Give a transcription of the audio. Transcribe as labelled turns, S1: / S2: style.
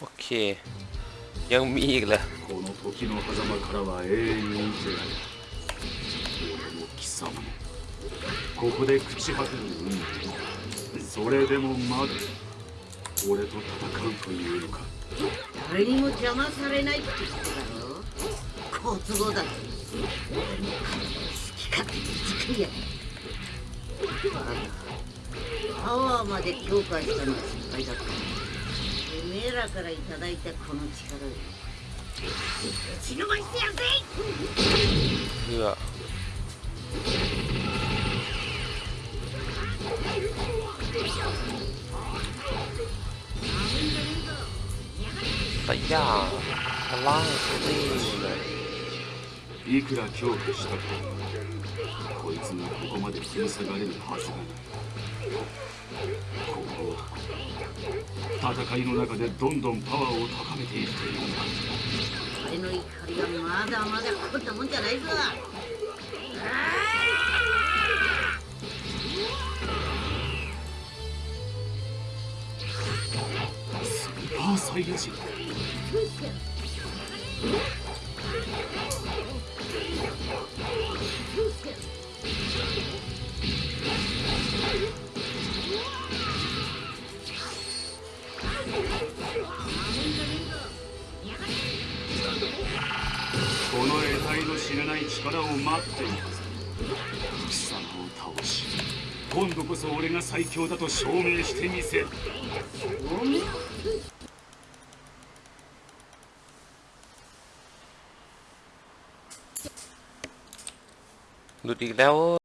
S1: โอเค ยังมีอีกเหรอ
S2: この時の狭間からは永遠に出ない俺も貴様もここで朽ち果てる運命それでもまだ俺と戦うというのか
S3: 誰にも邪魔されないって言っただろ好都合だ俺の好き勝手に作りやがるパワーまで強化したのは失敗だったて めえらからいただいたこの力をてやぜ
S1: やラン
S2: いくらしたかこいつがここまで引き下がれるはずがない。戦いの中でどんどんパワーを高めていくというのだ。
S3: 俺の怒りはまだまだこんなもんじゃないぞ。
S2: スーパーサイヤ人この得体の知らない力を待っているはず貴様を倒し今度こそ俺が最強だと証明してみせる
S1: หลุดอีกแล้ว